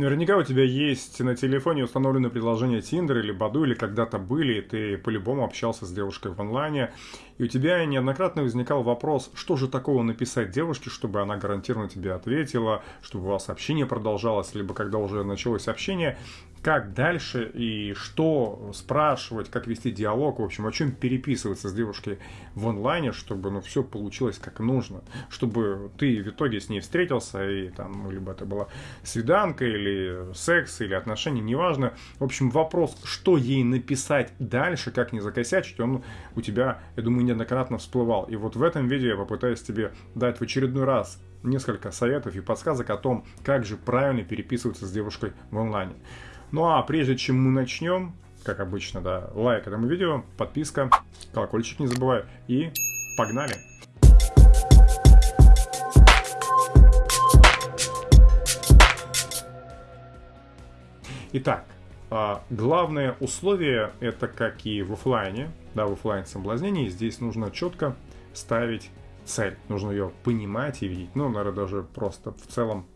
Наверняка у тебя есть на телефоне установленное приложение Tinder или Баду, или когда-то были, и ты по-любому общался с девушкой в онлайне, и у тебя неоднократно возникал вопрос, что же такого написать девушке, чтобы она гарантированно тебе ответила, чтобы у вас общение продолжалось, либо когда уже началось общение, как дальше и что спрашивать, как вести диалог, в общем, о чем переписываться с девушкой в онлайне, чтобы ну, все получилось как нужно, чтобы ты в итоге с ней встретился, и там, ну, либо это была свиданка, или секс, или отношения, неважно. В общем, вопрос, что ей написать дальше, как не закосячить, он у тебя, я думаю, неоднократно всплывал. И вот в этом видео я попытаюсь тебе дать в очередной раз несколько советов и подсказок о том, как же правильно переписываться с девушкой в онлайне. Ну а прежде чем мы начнем, как обычно, да, лайк этому видео, подписка, колокольчик не забывай и погнали! Итак, а, главное условие, это как и в офлайне, да, в офлайн соблазнении, здесь нужно четко ставить цель, нужно ее понимать и видеть, ну, наверное, даже просто в целом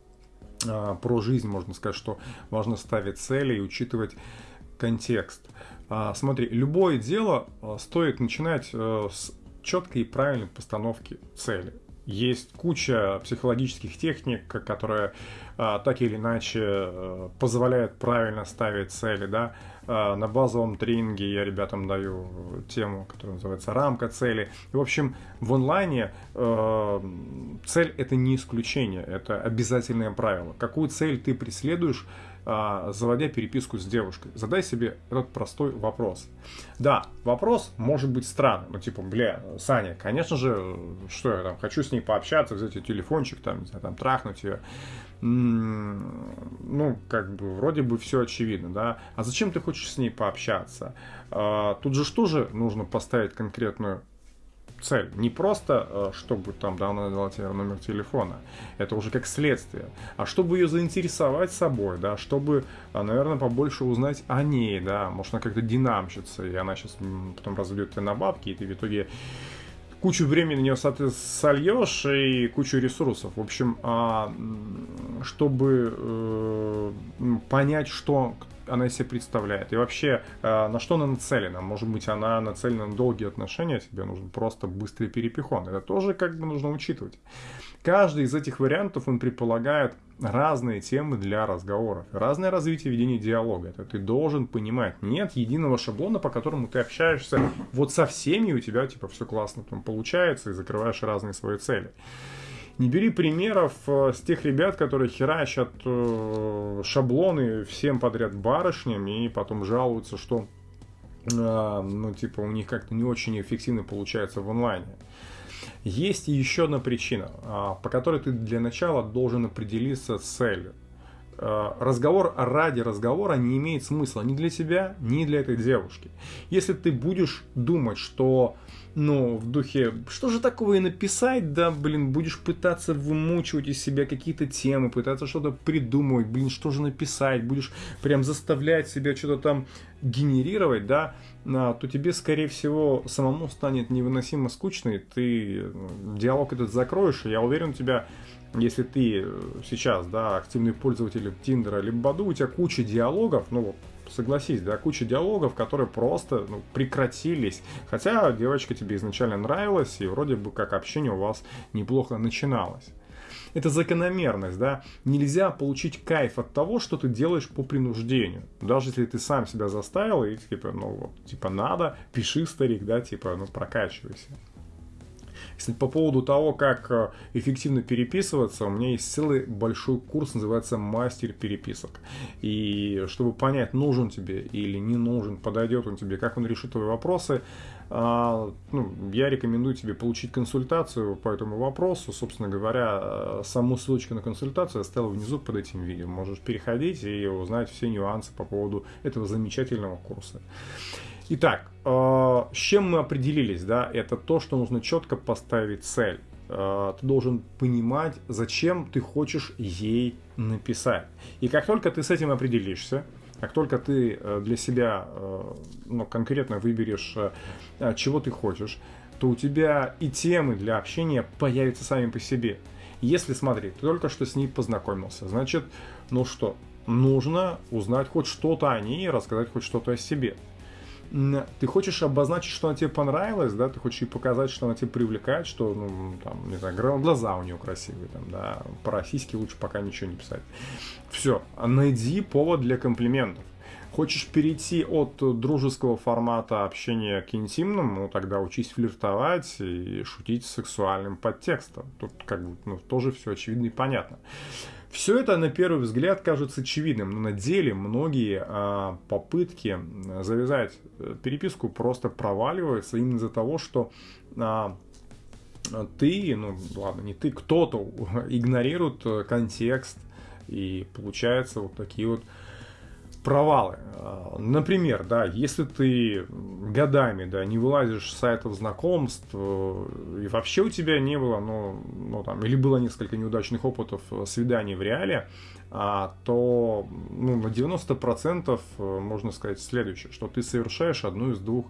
про жизнь можно сказать, что важно ставить цели и учитывать контекст. А, смотри, любое дело стоит начинать э, с четкой и правильной постановки цели. Есть куча психологических техник, которые а, так или иначе а, позволяют правильно ставить цели, да. А, на базовом тренинге я ребятам даю тему, которая называется рамка цели. И, в общем, в онлайне а, цель это не исключение, это обязательное правило. Какую цель ты преследуешь, а, заводя переписку с девушкой. Задай себе этот простой вопрос. Да, вопрос может быть странным. Ну, типа, бля, Саня, конечно же, что я там, хочу с ней пообщаться, взять ее телефончик, там, не знаю, там, трахнуть ее. Ну, как бы, вроде бы все очевидно, да. А зачем ты хочешь с ней пообщаться? А, тут же что же нужно поставить конкретную цель. Не просто, э, чтобы там, да, она дала тебе номер телефона, это уже как следствие, а чтобы ее заинтересовать собой, да, чтобы, э, наверное, побольше узнать о ней, да, может, она как-то динамщится, и она сейчас потом разведет тебя на бабки, и ты в итоге кучу времени на нее сольешь и кучу ресурсов. В общем, а, чтобы э, понять, что она из себя представляет. И вообще, э, на что она нацелена? Может быть, она нацелена на долгие отношения, тебе нужен просто быстрый перепихон. Это тоже как бы нужно учитывать. Каждый из этих вариантов, он предполагает разные темы для разговоров, разное развитие ведения диалога. Это ты должен понимать. Нет единого шаблона, по которому ты общаешься вот со всеми, и у тебя типа все классно там получается, и закрываешь разные свои цели. Не бери примеров э, с тех ребят, которые херачат э, шаблоны всем подряд барышням и потом жалуются, что э, ну, типа, у них как-то не очень эффективно получается в онлайне. Есть еще одна причина, а, по которой ты для начала должен определиться с целью. Разговор ради разговора не имеет смысла ни для тебя, ни для этой девушки. Если ты будешь думать, что ну, в духе, что же такого и написать, да, блин, будешь пытаться вымучивать из себя какие-то темы, пытаться что-то придумывать, блин, что же написать, будешь прям заставлять себя что-то там генерировать, да, а, то тебе, скорее всего, самому станет невыносимо скучно, и ты ну, диалог этот закроешь, и я уверен, у тебя если ты сейчас, да, активный пользователь Тиндера либо Баду, у тебя куча диалогов, ну согласись, да, куча диалогов, которые просто ну, прекратились. Хотя девочка тебе изначально нравилась, и вроде бы как общение у вас неплохо начиналось. Это закономерность, да. Нельзя получить кайф от того, что ты делаешь по принуждению. Даже если ты сам себя заставил, и типа, ну вот, типа надо, пиши, старик, да, типа, ну прокачивайся. Кстати, по поводу того, как э, эффективно переписываться, у меня есть целый большой курс, называется «Мастер переписок». И чтобы понять, нужен тебе или не нужен, подойдет он тебе, как он решит твои вопросы, а, ну, я рекомендую тебе получить консультацию по этому вопросу. Собственно говоря, э, саму ссылочку на консультацию я оставил внизу под этим видео. Можешь переходить и узнать все нюансы по поводу этого замечательного курса. Итак, э, с чем мы определились, да, это то, что нужно четко поставить цель. Э, ты должен понимать, зачем ты хочешь ей написать. И как только ты с этим определишься, как только ты э, для себя ну, конкретно выберешь, чего ты хочешь, то у тебя и темы для общения появятся сами по себе. Если, смотри, ты только что с ней познакомился, значит, ну что, нужно узнать хоть что-то о ней и рассказать хоть что-то о себе. Ты хочешь обозначить, что она тебе понравилась, да, ты хочешь ей показать, что она тебя привлекает, что, ну, там, не знаю, глаза у нее красивые, там, да, про сиськи лучше пока ничего не писать. Все, найди повод для комплиментов. Хочешь перейти от дружеского формата общения к интимному, ну, тогда учись флиртовать и шутить с сексуальным подтекстом. Тут как бы ну, тоже все очевидно и понятно. Все это на первый взгляд кажется очевидным, но на деле многие а, попытки завязать э, переписку просто проваливаются именно из-за того, что а, ты, ну ладно, не ты, кто-то игнорирует э, контекст, и получается вот такие вот провалы. А, например, да, если ты годами, да, не вылазишь с сайтов знакомств, э, и вообще у тебя не было, ну, ну там, или было несколько неудачных опытов э, свиданий в реале, а, то, ну, на 90% э, можно сказать следующее, что ты совершаешь одну из двух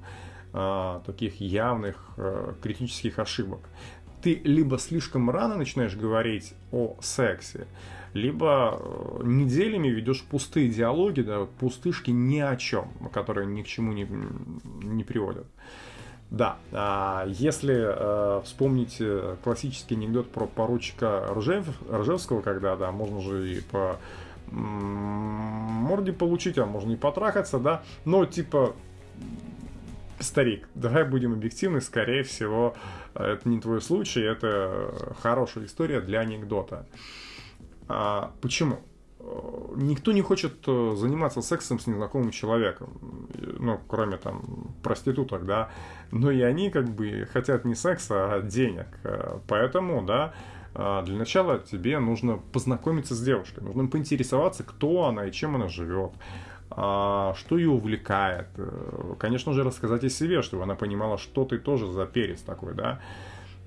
а, таких явных а, критических ошибок. Ты либо слишком рано начинаешь говорить о сексе, либо э, неделями ведешь пустые диалоги, да, пустышки ни о чем, которые ни к чему не, не приводят. Да, а если э, вспомнить э, классический анекдот про поручика Ржев, Ржевского, когда, да, можно же и по морде получить, а можно и потрахаться, да, но типа старик, давай будем объективны, скорее всего, это не твой случай, это хорошая история для анекдота. А, почему? Никто не хочет э, заниматься сексом с незнакомым человеком, ну, кроме там проституток, да, но и они как бы хотят не секса, а денег, э, поэтому, да, а, для начала тебе нужно познакомиться с девушкой, нужно поинтересоваться, кто она и чем она живет, что ее увлекает, э, конечно же, рассказать о себе, чтобы она понимала, что ты тоже за перец такой, да,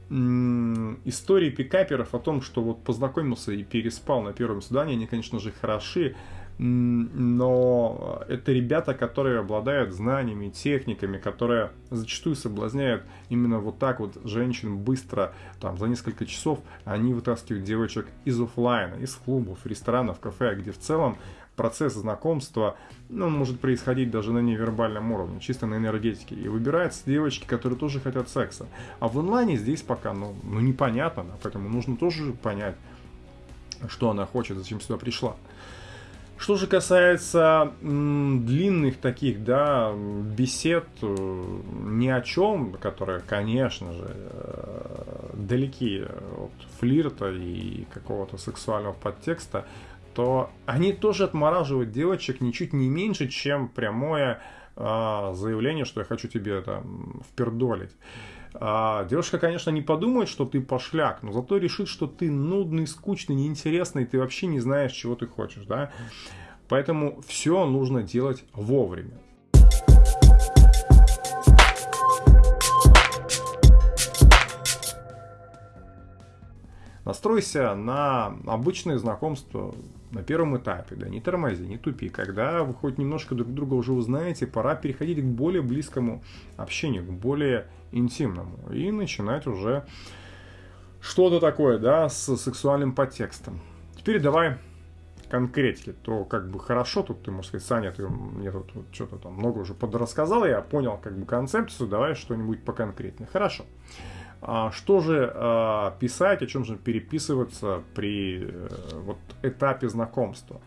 истории пикаперов о том, что вот познакомился и переспал на первом свидании, они, конечно же, хороши, но это ребята, которые обладают знаниями, техниками, которые зачастую соблазняют именно вот так вот женщин быстро, там, за несколько часов, они вытаскивают девочек из офлайна, из клубов, ресторанов, кафе, где в целом процесс знакомства, ну, может происходить даже на невербальном уровне, чисто на энергетике. И выбираются девочки, которые тоже хотят секса. А в онлайне здесь пока, ну, ну непонятно, да, поэтому нужно тоже понять, что она хочет, зачем сюда пришла. Что же касается м, длинных таких, да, бесед э, ни о чем, которые, конечно же, э, далеки от флирта и какого-то сексуального подтекста, то они тоже отмораживают девочек ничуть не меньше, чем прямое а, заявление, что я хочу тебе это впердолить. А, девушка, конечно, не подумает, что ты пошляк, но зато решит, что ты нудный, скучный, неинтересный, ты вообще не знаешь, чего ты хочешь, да. Поэтому все нужно делать вовремя. Настройся на обычное знакомство на первом этапе, да, не тормози, не тупи. Когда вы хоть немножко друг друга уже узнаете, пора переходить к более близкому общению, к более интимному. И начинать уже что-то такое, да, с сексуальным подтекстом. Теперь давай конкретики, то как бы хорошо, тут ты можешь сказать, Саня, ты мне тут вот что-то там много уже подрассказал, я понял как бы концепцию, давай что-нибудь поконкретнее. Хорошо. А что же а, писать, о чем же переписываться при э, вот, этапе знакомства?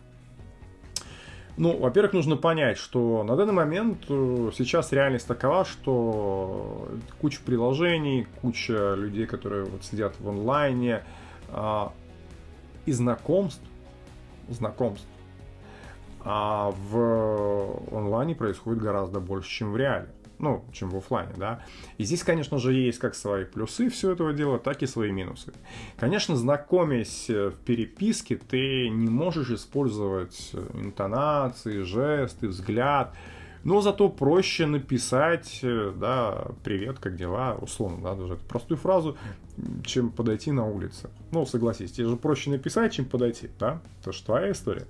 Ну, во-первых, нужно понять, что на данный момент э, сейчас реальность такова, что куча приложений, куча людей, которые вот сидят в онлайне, а, и знакомств, знакомств, а в онлайне происходит гораздо больше, чем в реале ну, чем в офлайне, да. И здесь, конечно же, есть как свои плюсы все этого дела, так и свои минусы. Конечно, знакомясь э, в переписке, ты не можешь использовать э, интонации, жесты, взгляд, но зато проще написать, э, да, привет, как дела, условно, да, даже эту простую фразу, чем подойти на улице. Ну, согласись, тебе же проще написать, чем подойти, да, это же твоя история.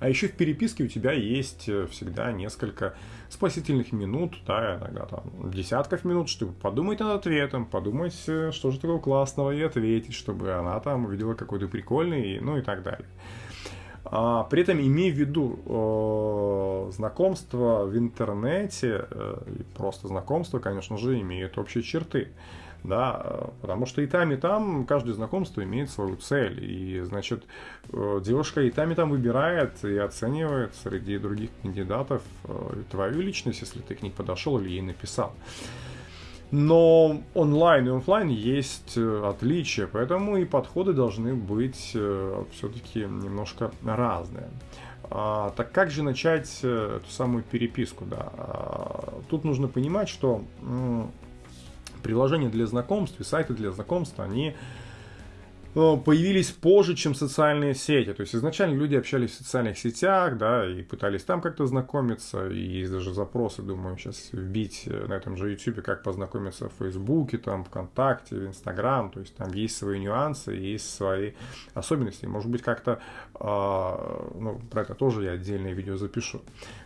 А еще в переписке у тебя есть всегда несколько спасительных минут, да, иногда там десятков минут, чтобы подумать над ответом, подумать, э, что же такого классного и ответить, чтобы она там увидела какой-то прикольный, ну и так далее. А, при этом имей в виду, э, знакомство в интернете, э, просто знакомство, конечно же, имеют общие черты. Да, потому что и там, и там каждое знакомство имеет свою цель. И, значит, э, девушка и там, и там выбирает и оценивает среди других кандидатов э, твою личность, если ты к ней подошел или ей написал. Но онлайн и офлайн есть э, отличия, поэтому и подходы должны быть все-таки немножко разные. А, так как же начать эту самую переписку? Да? А, тут нужно понимать, что приложения для знакомств и сайты для знакомств, они появились позже, чем социальные сети. То есть изначально люди общались в социальных сетях, да, и пытались там как-то знакомиться, и есть даже запросы, думаю, сейчас вбить э, на этом же YouTube, как познакомиться в Фейсбуке, там, ВКонтакте, в Инстаграм, то есть там есть свои нюансы, есть свои особенности. Может быть, как-то, э, ну, про это тоже я отдельное видео запишу.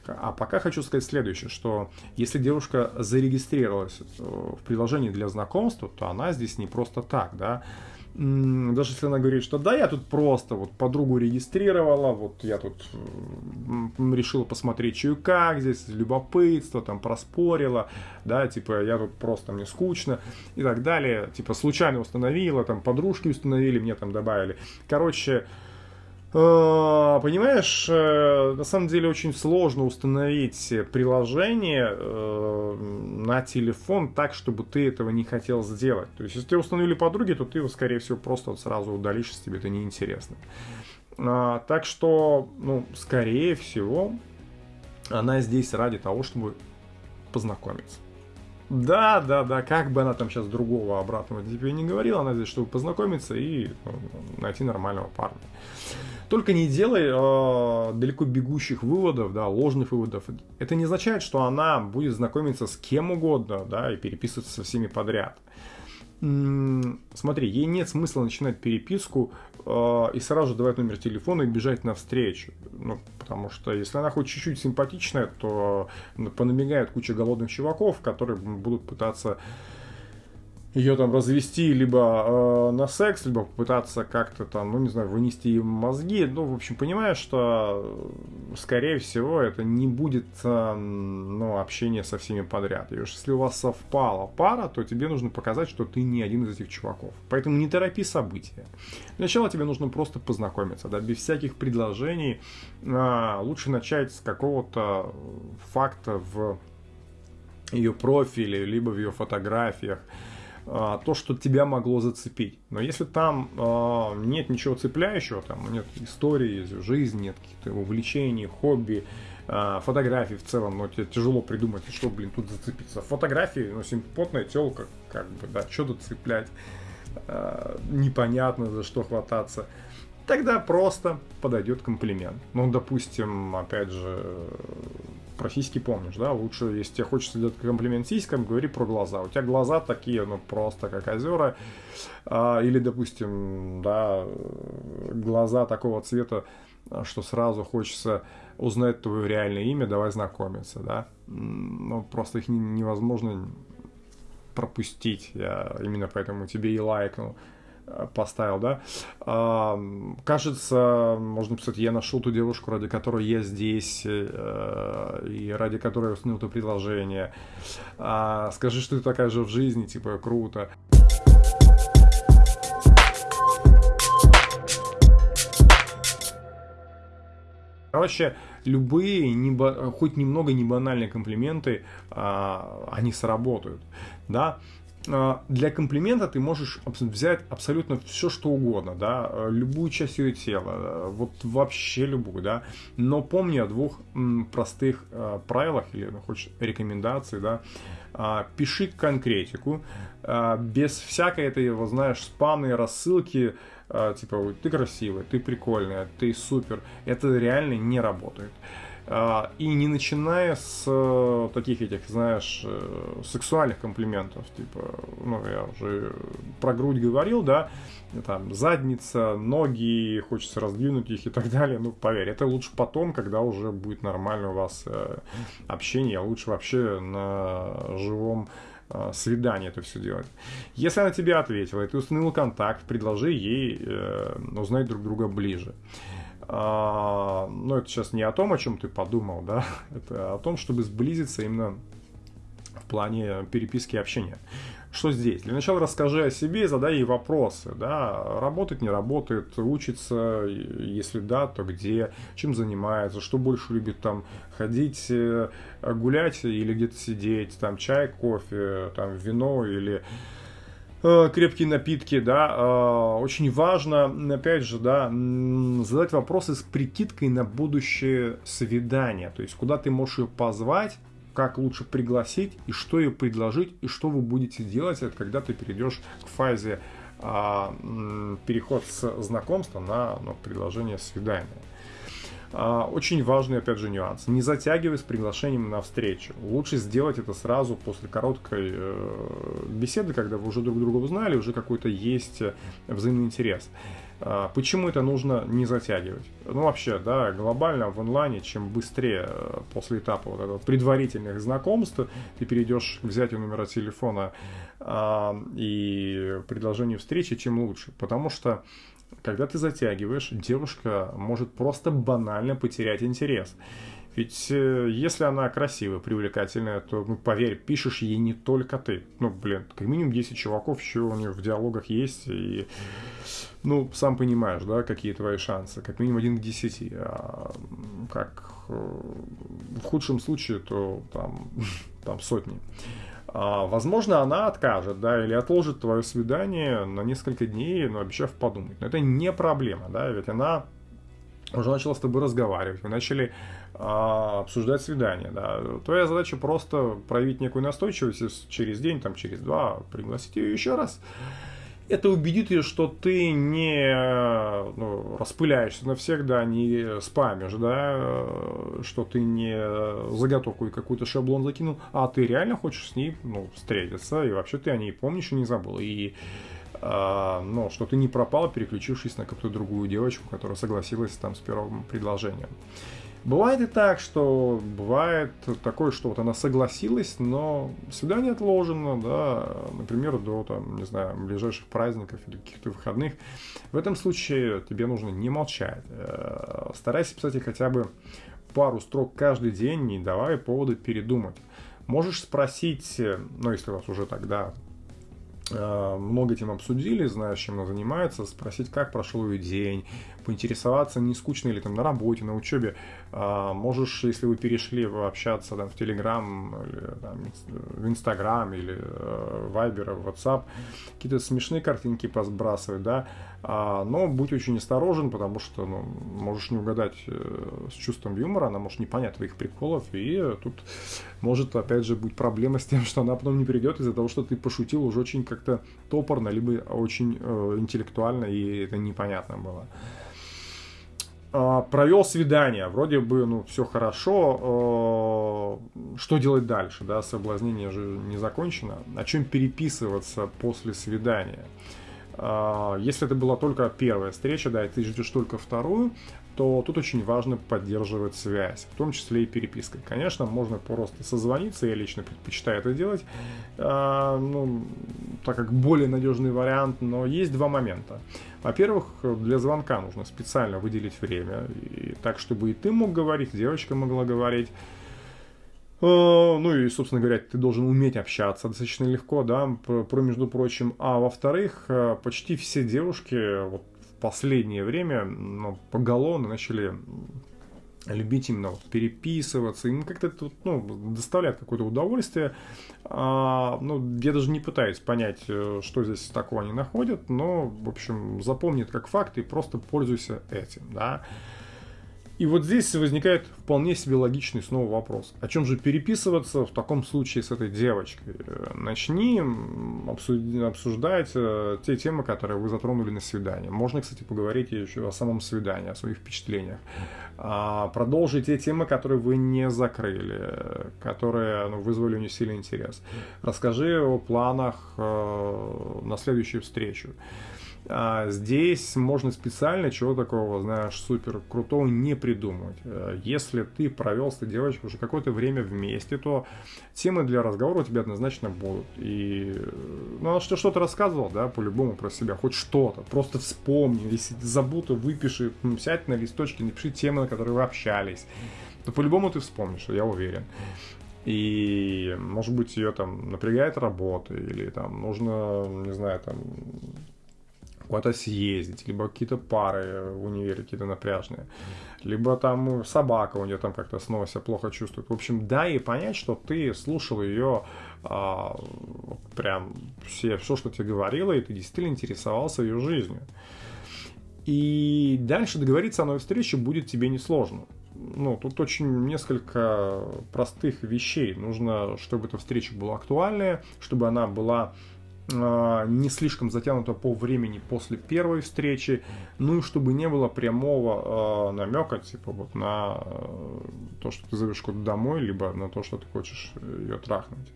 А пока хочу сказать следующее, что если девушка зарегистрировалась э, в приложении для знакомства, то она здесь не просто так, да, даже если она говорит, что да, я тут просто вот подругу регистрировала, вот я тут решила посмотреть, что как здесь, любопытство, там проспорила, да, типа я тут просто, мне скучно и так далее, типа случайно установила, там подружки установили, мне там добавили. Короче, понимаешь, э, на самом деле очень сложно установить приложение э, на телефон так, чтобы ты этого не хотел сделать. То есть, если ты установили подруги, то ты его, скорее всего, просто сразу удалишь, если тебе это неинтересно. Так что, ну, скорее всего, она здесь ради того, чтобы познакомиться. Да, да, да, как бы она там сейчас другого обратного тебе не говорила, она здесь, чтобы познакомиться и ну, найти нормального парня. Только не делай э, далеко бегущих выводов, да, ложных выводов. Это не означает, что она будет знакомиться с кем угодно, да, и переписываться со всеми подряд. М-м, смотри, ей нет смысла начинать переписку э, и сразу давать номер телефона и бежать навстречу. Ну, потому что если она хоть чуть-чуть симпатичная, то понамигает куча голодных чуваков, которые будут пытаться ее там развести либо э, на секс, либо попытаться как-то там, ну не знаю, вынести им мозги. Ну, в общем, понимаешь, что э, скорее всего это не будет э, ну, общение со всеми подряд. И уж если у вас совпала пара, то тебе нужно показать, что ты не один из этих чуваков. Поэтому не торопи события. Для начала тебе нужно просто познакомиться, да, без всяких предложений. Э, лучше начать с какого-то факта в ее профиле, либо в ее фотографиях. А, то, что тебя могло зацепить. Но если там а, нет ничего цепляющего, там нет истории, жизни, нет каких-то увлечений, хобби, а, фотографий в целом, но тебе тяжело придумать, что, блин, тут зацепиться. Фотографии, ну, симпотная телка, как бы, да, что тут цеплять, непонятно за что хвататься тогда просто подойдет комплимент. Ну, допустим, опять же, про сиськи помнишь, да? Лучше, если тебе хочется сделать комплимент сиськам, говори про глаза. У тебя глаза такие, ну, просто как озера. А, или, допустим, да, глаза такого цвета, что сразу хочется узнать твое реальное имя, давай знакомиться, да? Ну, просто их невозможно пропустить. Я именно поэтому тебе и лайкнул поставил, да. А, кажется, можно писать, я нашел ту девушку, ради которой я здесь, э, и ради которой я установил это предложение. А, скажи, что ты такая же в жизни, типа, круто. Короче, любые, не, хоть немного не банальные комплименты, а, они сработают, да. А, для комплимента ты можешь взять абсолютно все, что угодно, да, э, любую часть ее тела, э, вот вообще любую, да, но помни о двух простых правилах или, ну, хочешь, рекомендаций, да, а, пиши конкретику, а, без всякой этой, вот, знаешь, спамной рассылки, типа, ты красивая, ты прикольная, ты супер, это реально не работает. А, и не начиная с э, таких этих, знаешь, э, сексуальных комплиментов, типа, ну, я уже про грудь говорил, да, там, задница, ноги, хочется раздвинуть их и так далее, ну, поверь, это лучше потом, когда уже будет нормально у вас э, общение, лучше вообще на живом свидание это все делать. Если она тебе ответила, и ты установил контакт, предложи ей э, узнать друг друга ближе. Но это сейчас не о том, о чем ты подумал, да, это о том, чтобы сблизиться именно в плане переписки и общения. Что здесь? Для начала расскажи о себе задай ей вопросы. Да? Работает, не работает, учится, если да, то где, чем занимается, что больше любит там ходить, э, гулять или где-то сидеть, там чай, кофе, там вино или крепкие напитки, да, э, очень важно, опять же, да, задать вопросы с прикидкой на будущее свидание, то есть куда ты можешь ее позвать, как лучше пригласить и что ей предложить, и что вы будете делать, когда ты перейдешь к фазе а, переход с знакомства на ну, предложение свидания. А, очень важный, опять же, нюанс. Не затягивай с приглашением на встречу. Лучше сделать это сразу после короткой э, беседы, когда вы уже друг друга узнали, уже какой-то есть взаимный интерес. А, почему это нужно не затягивать? Ну, вообще, да, глобально в онлайне, чем быстрее э, после этапа вот этого предварительных знакомств ты перейдешь к взятию номера телефона а, и предложению встречи, тем лучше. Потому что, когда ты затягиваешь, девушка может просто банально потерять интерес. Ведь э, если она красивая, привлекательная, то, ну, поверь, пишешь ей не только ты. Ну, блин, как минимум 10 чуваков еще у нее в диалогах есть. И, ну, сам понимаешь, да, какие твои шансы. Как минимум один к 10. А как э, в худшем случае, то там, там сотни. А, возможно, она откажет, да, или отложит твое свидание на несколько дней, но обещав подумать. Но это не проблема, да, ведь она уже начала с тобой разговаривать, вы начали а, обсуждать свидание, да. Твоя задача просто проявить некую настойчивость через день, там, через два, пригласить ее еще раз. Это убедит ее, что ты не ну, распыляешься навсегда, не спамишь, да, что ты не заготовку и какой-то шаблон закинул, а ты реально хочешь с ней ну, встретиться, и вообще ты о ней помнишь и не забыл. И а, но что ты не пропал, переключившись на какую-то другую девочку, которая согласилась там с первым предложением. Бывает и так, что бывает такое, что вот она согласилась, но свидание отложено, да, например, до, там, не знаю, ближайших праздников или каких-то выходных. В этом случае тебе нужно не молчать. Э, старайся писать хотя бы пару строк каждый день, не давай повода передумать. Можешь спросить, ну, если у вас уже тогда Э, много тем обсудили, знаешь, чем она занимается, спросить, как прошел ее день, поинтересоваться, не скучно ли там на работе, на учебе. А, можешь, если вы перешли общаться там в Телеграм, в Инстаграм, или э, Вайбер, в WhatsApp, какие-то смешные картинки посбрасывать, да, а, но будь очень осторожен, потому что ну, можешь не угадать э, с чувством юмора, она может не понять твоих приколов, и тут может, опять же, быть проблема с тем, что она потом не придет из-за того, что ты пошутил уже очень как-то топорно, либо очень э, интеллектуально, и это непонятно было. А, провел свидание, вроде бы, ну, все хорошо, э, что делать дальше, да, соблазнение же не закончено, о чем переписываться после свидания. А, если это была только первая встреча, да, и ты ждешь только вторую, то тут очень важно поддерживать связь, в том числе и перепиской. Конечно, можно просто созвониться, я лично предпочитаю это делать, э, ну, так как более надежный вариант, но есть два момента. Во-первых, для звонка нужно специально выделить время, и так, чтобы и ты мог говорить, девочка могла говорить, Э, ну и, собственно говоря, ты должен уметь общаться достаточно легко, да, про, между прочим. А во-вторых, э, почти все девушки вот последнее время ну, поголовно начали любить именно вот переписываться, им как-то это ну, доставляет какое-то удовольствие. А, ну, я даже не пытаюсь понять, э, что здесь такого они находят, но, в общем, запомни это как факт и просто пользуйся этим, да. И вот здесь возникает вполне себе логичный снова вопрос. О чем же переписываться в таком случае с этой девочкой? Начни обсуждать э, те темы, которые вы затронули на свидании. Можно, кстати, поговорить еще о самом свидании, о своих впечатлениях. А, продолжи те темы, которые вы не закрыли, которые ну, вызвали у нее сильный интерес. Расскажи о планах э, на следующую встречу. А здесь можно специально чего такого, знаешь, супер крутого не придумать. Э, если ты провел с этой девочкой уже какое-то время вместе, то темы для разговора у тебя однозначно будут. И, ну, она что что-то рассказывал, да, по-любому про себя, хоть что-то. Просто вспомни, если забыл, то выпиши, сядь на листочке, напиши темы, на которые вы общались. То по-любому ты вспомнишь, я уверен. И, может быть, ее там напрягает работа, или там нужно, не знаю, там куда-то съездить, либо какие-то пары в универе какие-то напряжные, либо там собака у нее там как-то снова себя плохо чувствует. В общем, дай ей понять, что ты слушал ее а, прям все, все, что тебе говорила, и ты действительно интересовался ее жизнью. И дальше договориться о новой встрече будет тебе несложно ну, тут очень несколько простых вещей. Нужно, чтобы эта встреча была актуальная, чтобы она была не слишком затянута по времени после первой встречи, ну и чтобы не было прямого э, намека, типа вот на э, то, что ты зовешь куда-то домой, либо на то, что ты хочешь ее трахнуть.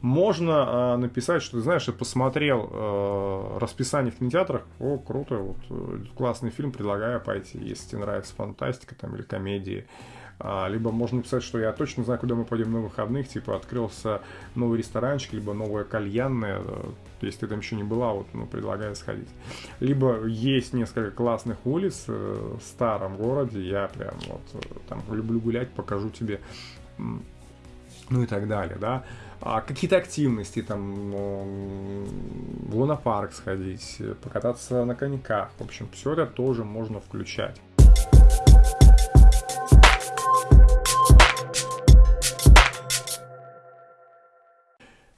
Можно э, написать, что ты знаешь, я посмотрел э, расписание в кинотеатрах, о, круто, вот э, классный фильм, предлагаю пойти, если тебе нравится фантастика там или комедии. А, либо можно написать, что я точно знаю, куда мы пойдем на выходных, типа открылся новый ресторанчик, либо новая кальянная, э, если ты там еще не была, вот, ну, предлагаю сходить. Либо есть несколько классных улиц э, в старом городе, я прям вот э, там люблю гулять, покажу тебе, ну и так далее, да а, какие-то активности, там, в лунопарк сходить, покататься на коньках. В общем, все это тоже можно включать.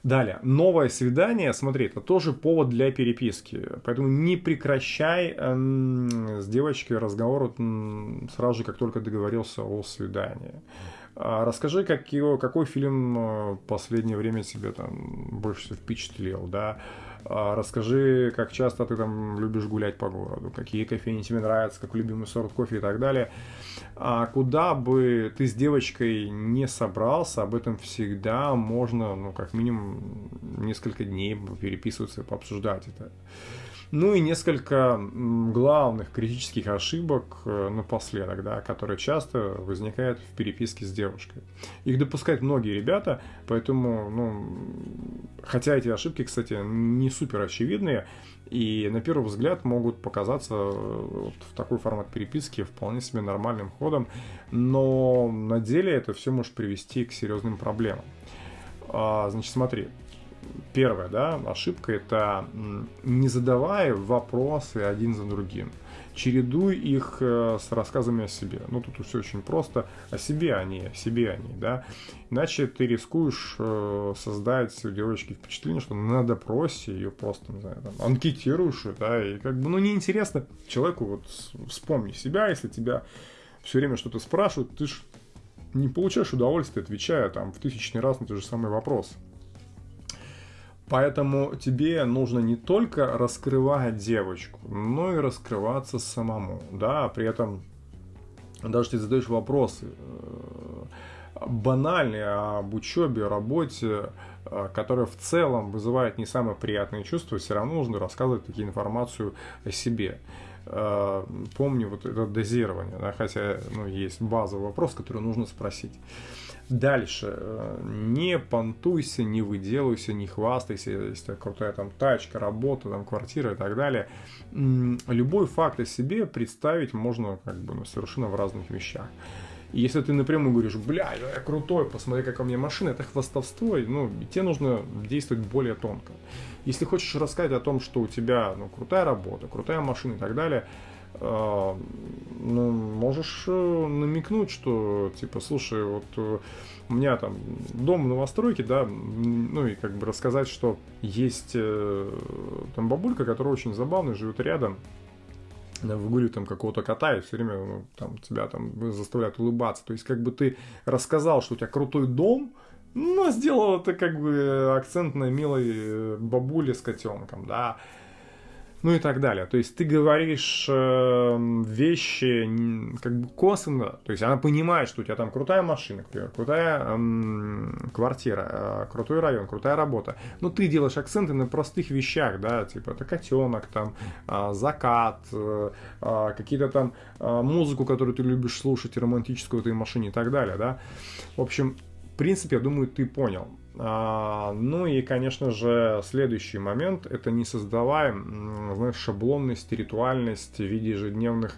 Далее, новое свидание, смотри, это тоже повод для переписки, поэтому не прекращай э, с девочкой разговор сразу же, как только договорился о свидании. А расскажи, как какой фильм в э, последнее время тебе там больше всего впечатлил, да? А расскажи, как часто ты там любишь гулять по городу, какие кофейни тебе нравятся, какой любимый сорт кофе и так далее. А куда бы ты с девочкой не собрался, об этом всегда можно, ну, как минимум, несколько дней переписываться, пообсуждать это. Ну и несколько главных критических ошибок э, напоследок, да, которые часто возникают в переписке с девушкой. Их допускают многие ребята, поэтому, ну, хотя эти ошибки, кстати, не супер очевидные, и на первый взгляд могут показаться э, вот в такой формат переписки вполне себе нормальным ходом, но на деле это все может привести к серьезным проблемам. А, значит, смотри, первая, да, ошибка это не задавая вопросы один за другим. Чередуй их э, с рассказами о себе. Ну, тут все очень просто. О себе они, о себе они, да. Иначе ты рискуешь э, создать у девочки впечатление, что на допросе ее просто, не знаю, там, анкетируешь, да, и как бы, ну, неинтересно человеку вот вспомни себя, если тебя все время что-то спрашивают, ты ж не получаешь удовольствия, отвечая там в тысячный раз на те же самые вопросы. Поэтому тебе нужно не только раскрывать девочку, но и раскрываться самому, да, при этом даже ты задаешь вопросы э, банальные об учебе, работе, э, которые в целом вызывают не самые приятные чувства, все равно нужно рассказывать такие информацию о себе. Э, помни вот это дозирование, да, хотя ну, есть базовый вопрос, который нужно спросить. Дальше. Э, не понтуйся, не выделывайся, не хвастайся, если крутая там тачка, работа, там квартира и так далее. Любой факт о себе представить можно как бы ну, совершенно в разных вещах. Если ты напрямую говоришь, бля, я крутой, посмотри, какая у меня машина, это хвастовство, ну, тебе нужно действовать более тонко. Если хочешь рассказать о том, что у тебя ну, крутая работа, крутая машина и так далее, э, ну, можешь э, намекнуть, что, типа, слушай, вот э, у меня там дом в новостройке, да, ну и как бы рассказать, что есть там бабулька, которая очень забавная, живет рядом, выгуливает там какого-то кота и все время ну, там, тебя там заставляют улыбаться. То есть как бы ты рассказал, что у тебя крутой дом, но сделал это как бы акцент на милой бабуле с котенком, да. ну и так далее. То есть ты говоришь э, вещи как бы косвенно, то есть она понимает, что у тебя там крутая машина, например, крутая э, квартира, э, крутой район, крутая работа, но ты делаешь акценты на простых вещах, да, типа это котенок, там, э, закат, э, э, какие-то там э, музыку, которую ты любишь слушать, романтическую в этой машине и так далее, да. В общем, принципе, я думаю, ты понял. А, ну и, конечно же, следующий момент – это не создавай, знаешь, шаблонность, ритуальность в виде ежедневных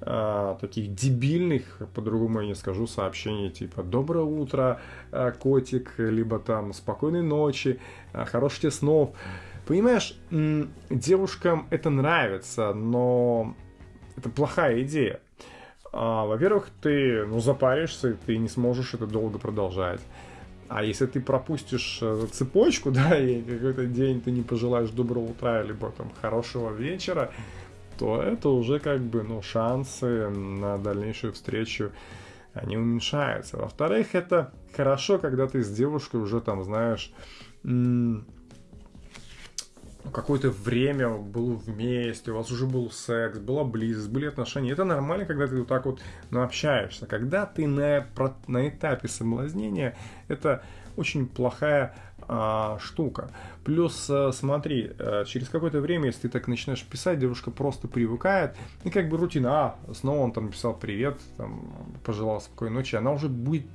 а, таких дебильных, по-другому я не скажу, сообщений типа «Доброе утро, а, котик», либо там «Спокойной ночи», «Хороших тебе снов». Понимаешь, девушкам это нравится, но это плохая идея. Во-первых, ты ну, запаришься, ты не сможешь это долго продолжать. А если ты пропустишь э, цепочку, да, и какой-то день ты не пожелаешь доброго утра, либо там хорошего вечера, то это уже как бы, ну, шансы на дальнейшую встречу, они уменьшаются. Во-вторых, это хорошо, когда ты с девушкой уже там, знаешь, какое-то время был вместе, у вас уже был секс, была близость, были отношения. Это нормально, когда ты вот так вот ну, общаешься. Когда ты на, на этапе соблазнения, это очень плохая а, штука. Плюс, а, смотри, а, через какое-то время, если ты так начинаешь писать, девушка просто привыкает, и как бы рутина, а, снова он там писал привет, там, пожелал спокойной ночи, она уже будет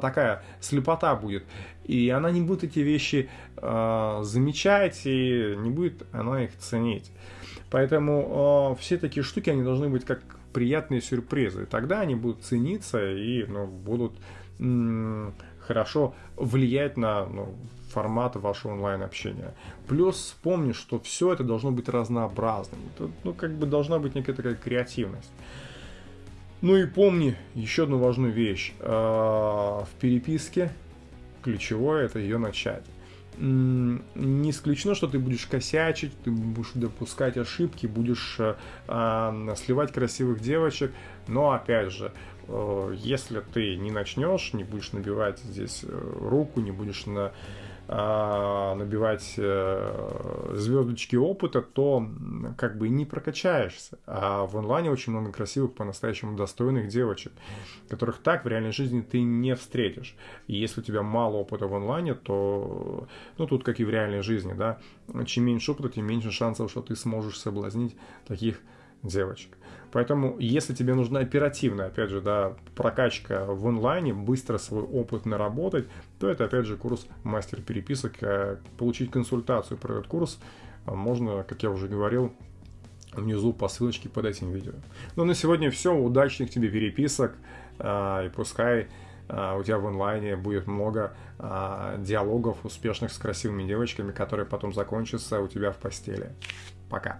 такая слепота будет. И она не будет эти вещи э, замечать, и не будет она их ценить. Поэтому э, все такие штуки, они должны быть как приятные сюрпризы. Тогда они будут цениться и ну, будут м- хорошо влиять на ну, формат вашего онлайн-общения. Плюс помни, что все это должно быть разнообразным. Это, ну, как бы должна быть некая такая креативность. Ну и помни еще одну важную вещь. А, в переписке ключевое это ее начать. Не исключено, что ты будешь косячить, ты будешь допускать ошибки, будешь э, сливать красивых девочек, но опять же, э, если ты не начнешь, не будешь набивать здесь э, руку, не будешь на а, набивать э, звездочки опыта, то как бы не прокачаешься. А в онлайне очень много красивых, по-настоящему достойных девочек, которых так в реальной жизни ты не встретишь. И если у тебя мало опыта в онлайне, то, ну, тут как и в реальной жизни, да, чем меньше опыта, тем меньше шансов, что ты сможешь соблазнить таких девочек. Поэтому, если тебе нужна оперативная, опять же, да, прокачка в онлайне, быстро свой опыт наработать, то это, опять же, курс мастер переписок. Э, получить консультацию про этот курс э, можно, как я уже говорил, внизу по ссылочке под этим видео. Ну, на сегодня все. Удачных тебе переписок. Э, и пускай у тебя в онлайне будет много диалогов успешных с красивыми девочками, которые потом закончатся у тебя в постели. Пока.